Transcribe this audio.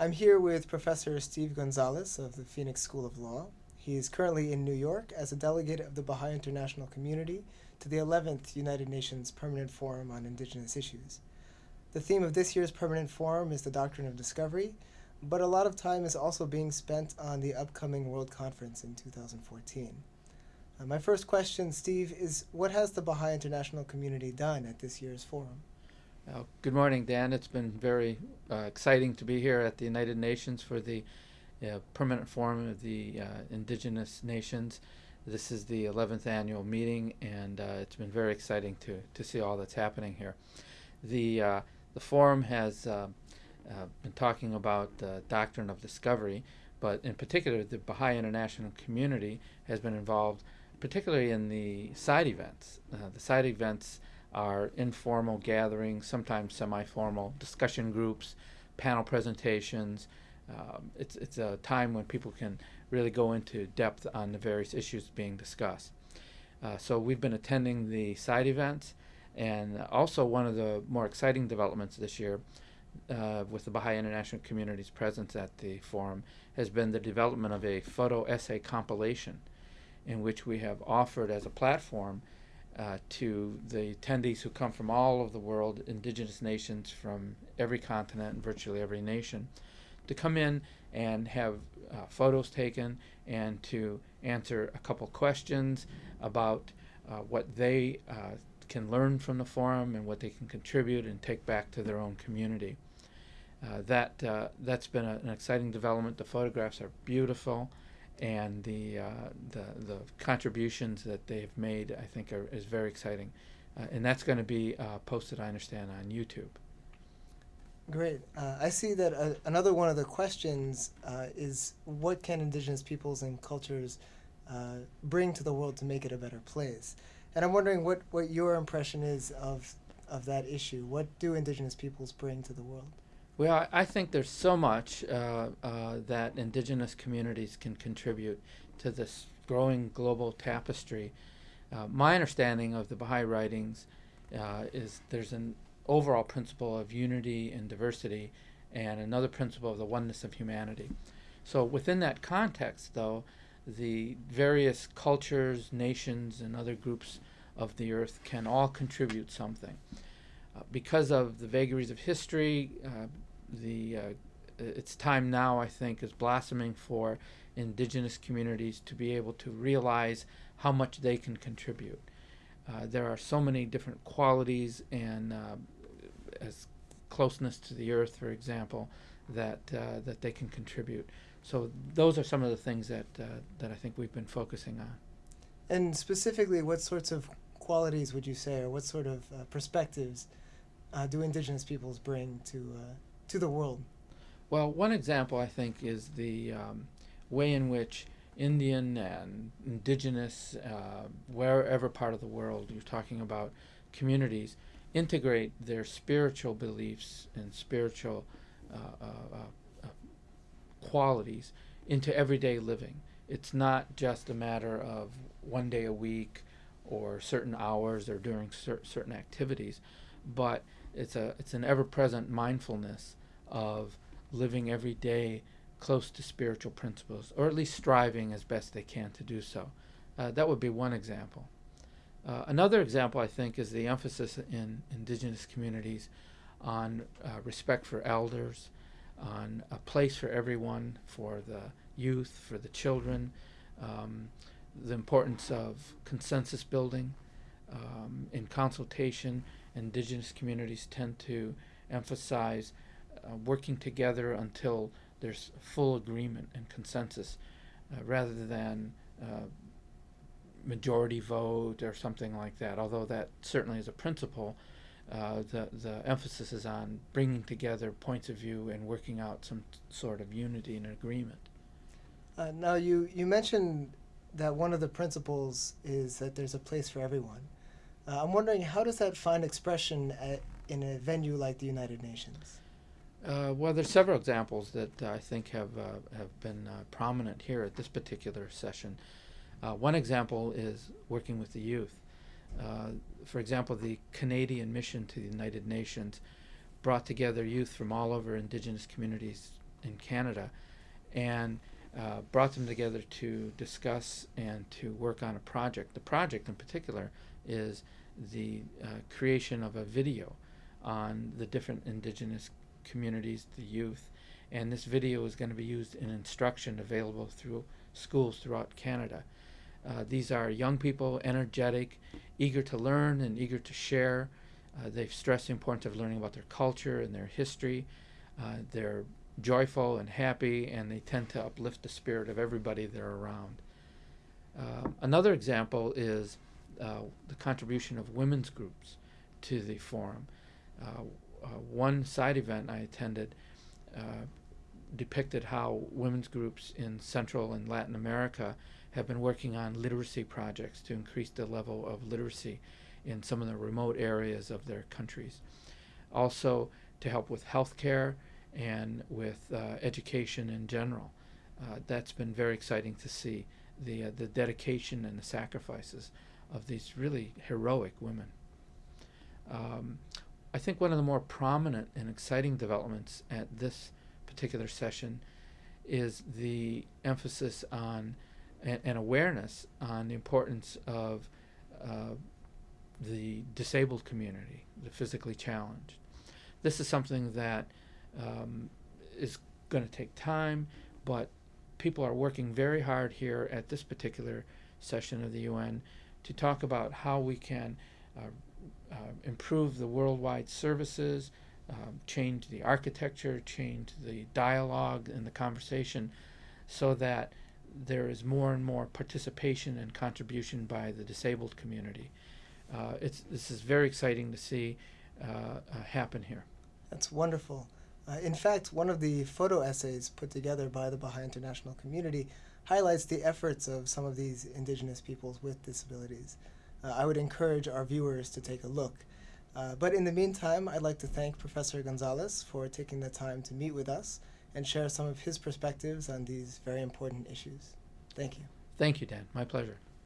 I'm here with Professor Steve Gonzalez of the Phoenix School of Law. He is currently in New York as a delegate of the Baha'i International Community to the 11th United Nations Permanent Forum on Indigenous Issues. The theme of this year's Permanent Forum is the Doctrine of Discovery, but a lot of time is also being spent on the upcoming World Conference in 2014. Uh, my first question, Steve, is what has the Baha'i International Community done at this year's forum? Uh, good morning, Dan. It's been very uh, exciting to be here at the United Nations for the uh, Permanent Forum of the uh, Indigenous Nations. This is the 11th annual meeting, and uh, it's been very exciting to, to see all that's happening here. The, uh, the forum has been talking about the doctrine of discovery, but in particular, the Baha'i International Community has been involved particularly in the side events. the side events are informal gatherings, sometimes semi-formal discussion groups, panel presentations. Um, it's, it's a time when people can really go into depth on the various issues being discussed. Uh, so we've been attending the side events and also one of the more exciting developments this year uh, with the Baha'i International Community's presence at the forum has been the development of a photo essay compilation in which we have offered as a platform uh, to the attendees who come from all over the world, indigenous nations from every continent and virtually every nation, to come in and have uh, photos taken and to answer a couple questions about uh, what they uh, can learn from the forum and what they can contribute and take back to their own community. Uh, that uh, that's been a, an exciting development. The photographs are beautiful and the, uh, the, the contributions that they've made, I think, are, is very exciting. Uh, and that's going to be uh, posted, I understand, on YouTube. Great. Uh, I see that uh, another one of the questions uh, is what can indigenous peoples and cultures bring to the world to make it a better place? And I'm wondering what, what your impression is of, of that issue. What do indigenous peoples bring to the world? Well, I think there's so much uh, uh, that indigenous communities can contribute to this growing global tapestry. Uh, my understanding of the Baha'i writings uh, is there's an overall principle of unity and diversity and another principle of the oneness of humanity. So within that context, though, the various cultures, nations, and other groups of the earth can all contribute something. Uh, because of the vagaries of history, uh, the uh, it's time now I think is blossoming for indigenous communities to be able to realize how much they can contribute. Uh, there are so many different qualities and uh, as closeness to the earth, for example, that uh, that they can contribute. So those are some of the things that uh, that I think we've been focusing on. And specifically, what sorts of qualities would you say, or what sort of uh, perspectives do indigenous peoples bring to to the world? Well, one example I think is the um, way in which Indian and indigenous, uh, wherever part of the world you're talking about, communities integrate their spiritual beliefs and spiritual uh, uh, uh, uh qualities into everyday living. It's not just a matter of one day a week or certain hours or during cer certain activities, but it's a it's an ever-present mindfulness of living every day close to spiritual principles, or at least striving as best they can to do so. Uh, that would be one example. Uh, another example, I think, is the emphasis in indigenous communities on uh, respect for elders, on a place for everyone, for the youth, for the children, um, the importance of consensus building. Um, in consultation, indigenous communities tend to emphasize uh, working together until there's full agreement and consensus uh, rather than uh, majority vote or something like that. Although that certainly is a principle, uh, the, the emphasis is on bringing together points of view and working out some sort of unity and agreement. Uh, now, you, you mentioned that one of the principles is that there's a place for everyone. Uh, I'm wondering, how does that find expression at, in a venue like the United Nations? Uh, well, there's several examples that uh, I think have uh, have been uh, prominent here at this particular session. Uh, one example is working with the youth. Uh, for example, the Canadian mission to the United Nations brought together youth from all over indigenous communities in Canada, and brought them together to discuss and to work on a project. The project in particular is the creation of a video on the different indigenous communities, the youth, and this video is going to be used in instruction available through schools throughout Canada. Uh, these are young people, energetic, eager to learn and eager to share. Uh, they've stressed the importance of learning about their culture and their history. Uh, they're joyful and happy, and they tend to uplift the spirit of everybody they're around. Um, another example is uh, the contribution of women's groups to the forum. Uh, one side event I attended uh, depicted how women's groups in Central and Latin America have been working on literacy projects to increase the level of literacy in some of the remote areas of their countries. Also, to help with health care and with uh, education in general. Uh, that's been very exciting to see the, uh, the dedication and the sacrifices of these really heroic women. Um, I think one of the more prominent and exciting developments at this particular session is the emphasis on and, awareness on the importance of uh, the disabled community, the physically challenged. This is something that um, is going to take time, but people are working very hard here at this particular session of the UN to talk about how we can uh, uh, improve the worldwide services, um, change the architecture, change the dialogue and the conversation so that there is more and more participation and contribution by the disabled community. Uh, it's, this is very exciting to see uh, uh, happen here. That's wonderful. Uh, in fact, one of the photo essays put together by the Baha'i International Community highlights the efforts of some of these indigenous peoples with disabilities. Uh, I would encourage our viewers to take a look. Uh, but in the meantime, I'd like to thank Professor Gonzalez for taking the time to meet with us and share some of his perspectives on these very important issues. Thank you. Thank you, Dan. My pleasure.